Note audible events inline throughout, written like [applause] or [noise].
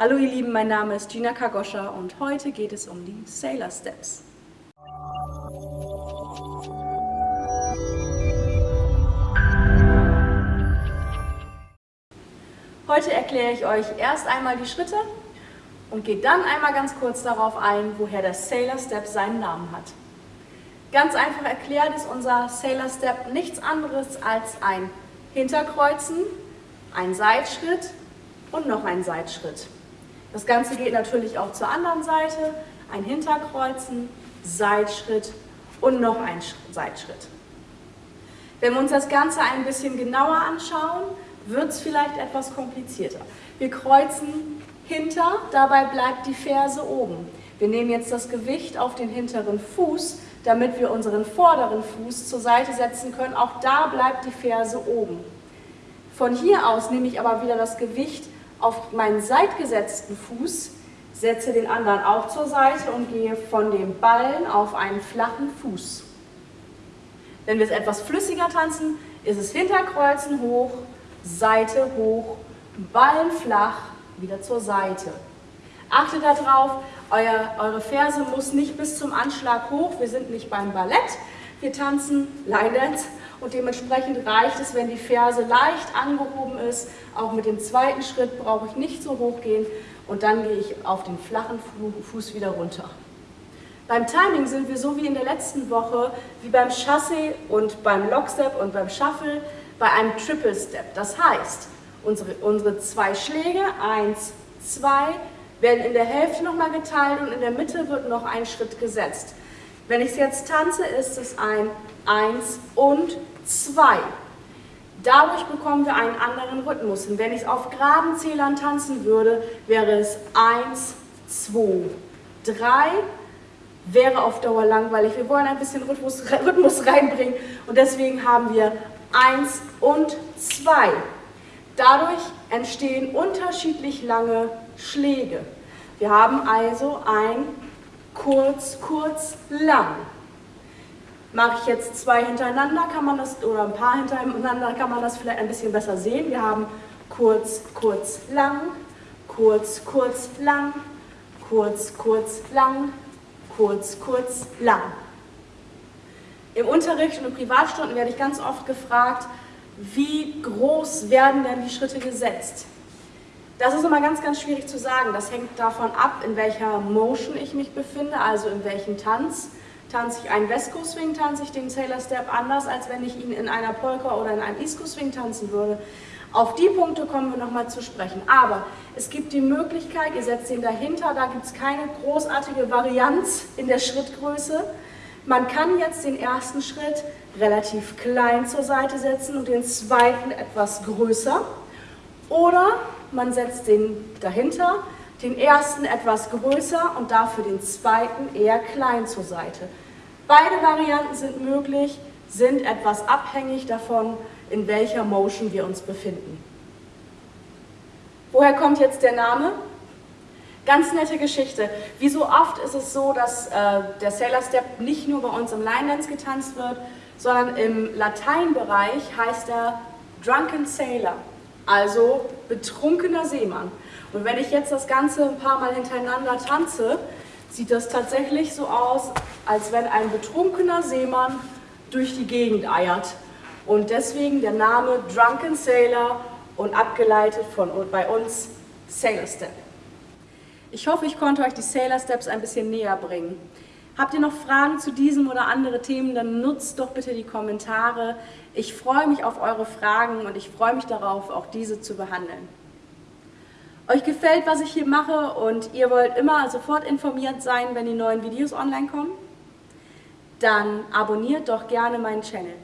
Hallo ihr Lieben, mein Name ist Gina Kagoscha und heute geht es um die Sailor Steps. Heute erkläre ich euch erst einmal die Schritte und gehe dann einmal ganz kurz darauf ein, woher der Sailor Step seinen Namen hat. Ganz einfach erklärt ist unser Sailor Step nichts anderes als ein Hinterkreuzen, ein Seitschritt und noch ein Seitschritt. Das Ganze geht natürlich auch zur anderen Seite, ein Hinterkreuzen, Seitschritt und noch ein Seitschritt. Wenn wir uns das Ganze ein bisschen genauer anschauen, wird es vielleicht etwas komplizierter. Wir kreuzen hinter, dabei bleibt die Ferse oben. Wir nehmen jetzt das Gewicht auf den hinteren Fuß, damit wir unseren vorderen Fuß zur Seite setzen können. Auch da bleibt die Ferse oben. Von hier aus nehme ich aber wieder das Gewicht auf meinen seitgesetzten Fuß, setze den anderen auch zur Seite und gehe von dem Ballen auf einen flachen Fuß. Wenn wir es etwas flüssiger tanzen, ist es Hinterkreuzen hoch, Seite hoch, Ballen flach, wieder zur Seite. Achtet darauf, euer, eure Ferse muss nicht bis zum Anschlag hoch, wir sind nicht beim Ballett, wir tanzen Line Dance und dementsprechend reicht es, wenn die Ferse leicht angehoben ist. Auch mit dem zweiten Schritt brauche ich nicht so hoch gehen und dann gehe ich auf den flachen Fuß wieder runter. Beim Timing sind wir so wie in der letzten Woche, wie beim Chassé und beim Lockstep und beim Shuffle, bei einem Triple Step. Das heißt, unsere, unsere zwei Schläge, eins, zwei, werden in der Hälfte nochmal geteilt und in der Mitte wird noch ein Schritt gesetzt. Wenn ich es jetzt tanze, ist es ein 1 und 2. Dadurch bekommen wir einen anderen Rhythmus. Und wenn ich es auf geraden Zählern tanzen würde, wäre es 1, 2, 3, wäre auf Dauer langweilig. Wir wollen ein bisschen Rhythmus, [laughs] Rhythmus reinbringen und deswegen haben wir 1 und 2. Dadurch entstehen unterschiedlich lange Schläge. Wir haben also ein kurz, kurz, lang. Mache ich jetzt zwei hintereinander, kann man das, oder ein paar hintereinander, kann man das vielleicht ein bisschen besser sehen. Wir haben kurz, kurz, lang, kurz, kurz, lang, kurz, kurz, lang, kurz, kurz, lang. Im Unterricht und in Privatstunden werde ich ganz oft gefragt, wie groß werden denn die Schritte gesetzt? Das ist immer ganz, ganz schwierig zu sagen. Das hängt davon ab, in welcher Motion ich mich befinde, also in welchem Tanz. Tanze ich einen West Coast Swing, tanze ich den Sailor Step anders, als wenn ich ihn in einer Polka oder in einem East Coast Swing tanzen würde. Auf die Punkte kommen wir nochmal zu sprechen. Aber es gibt die Möglichkeit, ihr setzt ihn dahinter, da gibt es keine großartige Varianz in der Schrittgröße. Man kann jetzt den ersten Schritt relativ klein zur Seite setzen und den zweiten etwas größer. Oder man setzt den dahinter, den ersten etwas größer und dafür den zweiten eher klein zur Seite. Beide Varianten sind möglich, sind etwas abhängig davon, in welcher Motion wir uns befinden. Woher kommt jetzt der Name? Ganz nette Geschichte. Wie so oft ist es so, dass äh, der Sailor Step nicht nur bei uns im Line Dance getanzt wird, sondern im Lateinbereich heißt er Drunken Sailor also betrunkener Seemann. Und wenn ich jetzt das Ganze ein paar Mal hintereinander tanze, sieht das tatsächlich so aus, als wenn ein betrunkener Seemann durch die Gegend eiert. Und deswegen der Name Drunken Sailor und abgeleitet von bei uns Sailor Step. Ich hoffe, ich konnte euch die Sailor Steps ein bisschen näher bringen. Habt ihr noch Fragen zu diesem oder andere Themen, dann nutzt doch bitte die Kommentare. Ich freue mich auf eure Fragen und ich freue mich darauf, auch diese zu behandeln. Euch gefällt, was ich hier mache und ihr wollt immer sofort informiert sein, wenn die neuen Videos online kommen? Dann abonniert doch gerne meinen Channel.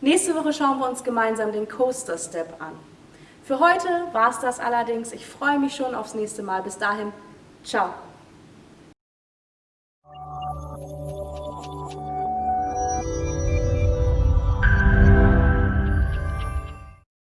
Nächste Woche schauen wir uns gemeinsam den Coaster Step an. Für heute war es das allerdings. Ich freue mich schon aufs nächste Mal. Bis dahin, ciao.